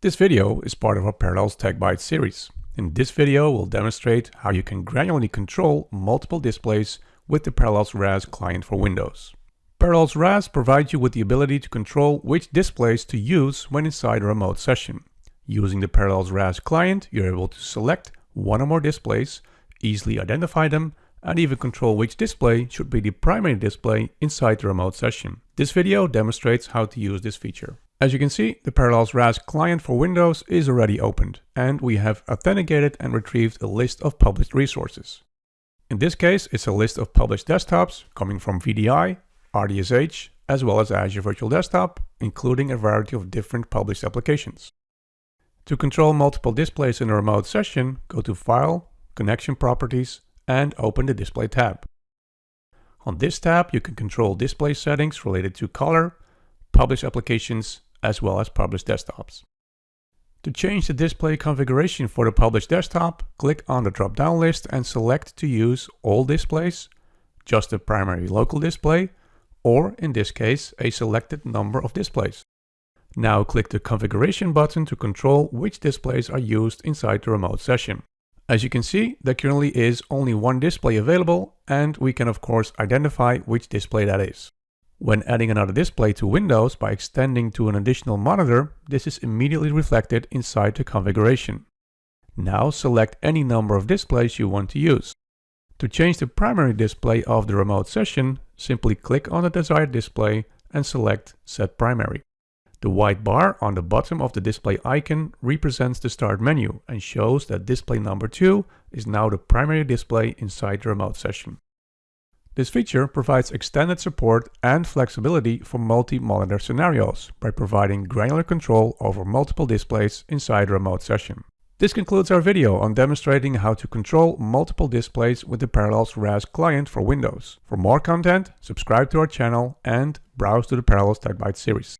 This video is part of our Parallels Tech Bytes series. In this video, we'll demonstrate how you can granularly control multiple displays with the Parallels RAS client for Windows. Parallels RAS provides you with the ability to control which displays to use when inside a remote session. Using the Parallels RAS client, you're able to select one or more displays, easily identify them, and even control which display should be the primary display inside the remote session. This video demonstrates how to use this feature. As you can see, the Parallels RAS client for Windows is already opened, and we have authenticated and retrieved a list of published resources. In this case, it's a list of published desktops coming from VDI, RDSH, as well as Azure Virtual Desktop, including a variety of different published applications. To control multiple displays in a remote session, go to File, Connection Properties, and open the Display tab. On this tab, you can control display settings related to color, published applications, as well as published desktops. To change the display configuration for the published desktop, click on the drop-down list and select to use all displays, just the primary local display, or in this case, a selected number of displays. Now click the configuration button to control which displays are used inside the remote session. As you can see, there currently is only one display available and we can of course identify which display that is. When adding another display to Windows by extending to an additional monitor, this is immediately reflected inside the configuration. Now select any number of displays you want to use. To change the primary display of the remote session, simply click on the desired display and select Set Primary. The white bar on the bottom of the display icon represents the start menu and shows that display number 2 is now the primary display inside the remote session. This feature provides extended support and flexibility for multi-monitor scenarios by providing granular control over multiple displays inside a remote session. This concludes our video on demonstrating how to control multiple displays with the Parallels RAS client for Windows. For more content, subscribe to our channel and browse to the Parallels TechBytes series.